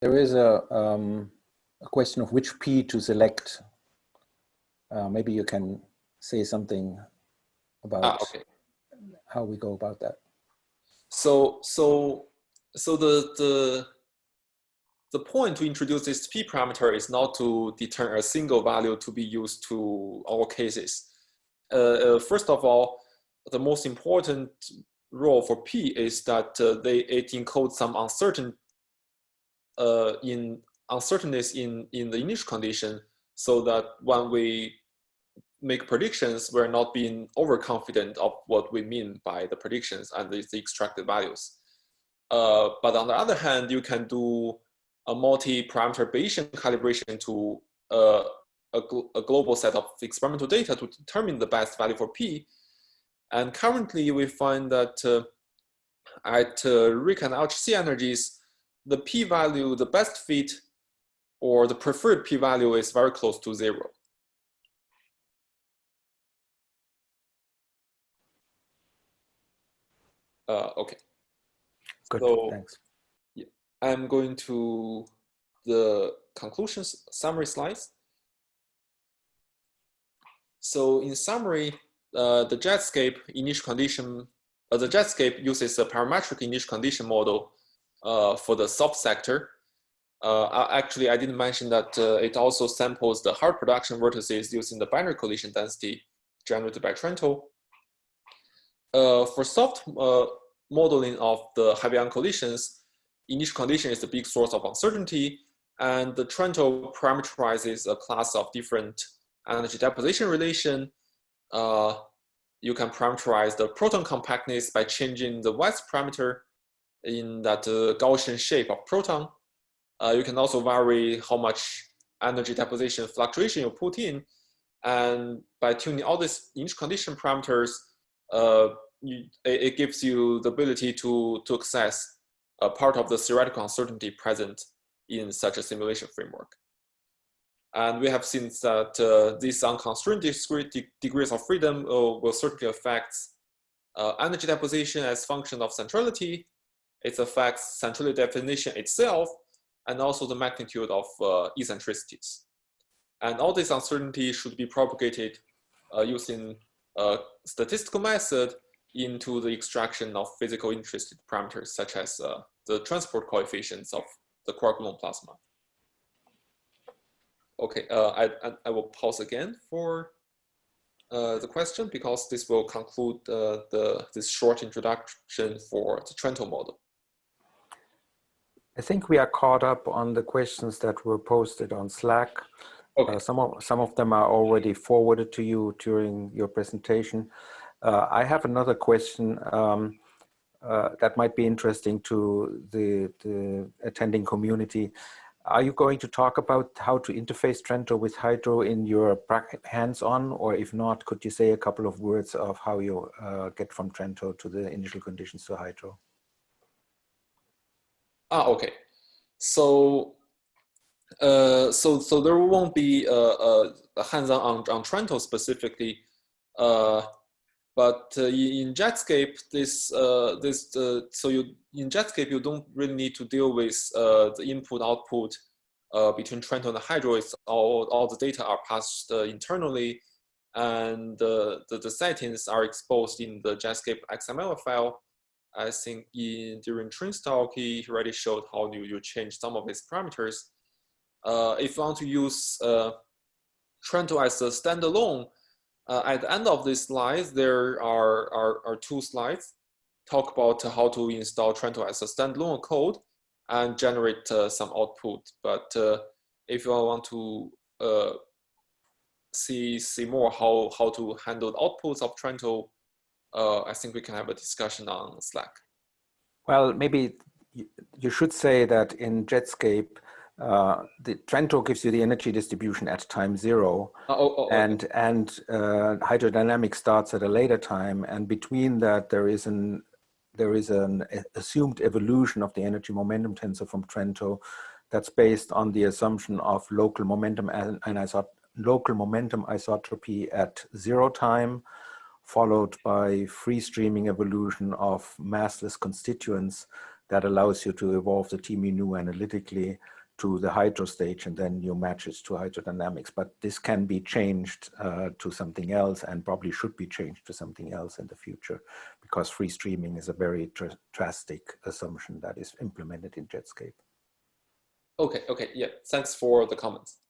there is a, um, a question of which P to select. Uh, maybe you can say something about ah, okay. how we go about that. So, so, so the, the, the point to introduce this P parameter is not to determine a single value to be used to all cases. Uh, uh, first of all, the most important role for P is that uh, they, it encodes some uncertain uh, in uncertainties in, in the initial condition so that when we make predictions, we're not being overconfident of what we mean by the predictions and the, extracted values. Uh, but on the other hand, you can do a multi-parameter Bayesian calibration to uh, a, gl a, global set of experimental data to determine the best value for P. And currently we find that uh, at uh, and LHC energies, the p-value, the best fit or the preferred p-value is very close to zero. Uh, okay. Good, so, thanks. Yeah, I'm going to the conclusions summary slides. So in summary, uh, the Jetscape initial condition, uh, the Jetscape uses a parametric initial condition model for the soft sector. Uh, actually, I didn't mention that uh, it also samples the hard production vertices using the binary collision density generated by Trento. Uh, for soft uh, modeling of the heavy-ion collisions, initial condition is the big source of uncertainty, and the Trento parameterizes a class of different energy deposition relation. Uh, you can parameterize the proton compactness by changing the Weiss parameter in that uh, Gaussian shape of proton. Uh, you can also vary how much energy deposition fluctuation you put in. And by tuning all these initial condition parameters, uh, you, it, it, gives you the ability to, to access a part of the theoretical uncertainty present in such a simulation framework. And we have seen that uh, these unconstrained degrees of freedom uh, will certainly affect uh, energy deposition as function of centrality it affects centrality definition itself and also the magnitude of uh, eccentricities. And all these uncertainties should be propagated uh, using a statistical method into the extraction of physical interested parameters such as uh, the transport coefficients of the quark-gluon plasma. Okay, uh, I, I will pause again for uh, the question because this will conclude uh, the, this short introduction for the Trento model. I think we are caught up on the questions that were posted on Slack. Okay. Uh, some, of, some of them are already forwarded to you during your presentation. Uh, I have another question um, uh, that might be interesting to the, the attending community. Are you going to talk about how to interface Trento with Hydro in your hands-on, or if not, could you say a couple of words of how you uh, get from Trento to the initial conditions to Hydro? Ah, okay. So, uh, so so there won't be a, a, a hands-on on, on Trento specifically, uh, but uh, in Jetscape, this uh, this uh, so you in Jetscape you don't really need to deal with uh, the input-output uh, between Trento and Hydro. It's all all the data are passed uh, internally, and the, the settings are exposed in the Jetscape XML file I think in during Trin's talk, he already showed how you, you change some of its parameters. Uh, if you want to use uh, Trento as a standalone, uh, at the end of this slide, there are, are, are two slides talk about how to install Trento as a standalone code and generate uh, some output. But uh, if you want to uh, see see more how how to handle the outputs of Trento, uh, I think we can have a discussion on Slack. Well, maybe you should say that in Jetscape, uh, the Trento gives you the energy distribution at time zero, oh, oh, oh, and okay. and uh, hydrodynamics starts at a later time, and between that there is an there is an assumed evolution of the energy momentum tensor from Trento that's based on the assumption of local momentum and, and local momentum isotropy at zero time, followed by free streaming evolution of massless constituents that allows you to evolve the TMU analytically to the hydro stage and then you match it to hydrodynamics. But this can be changed uh, to something else and probably should be changed to something else in the future because free streaming is a very dr drastic assumption that is implemented in Jetscape. Okay, okay, yeah, thanks for the comments.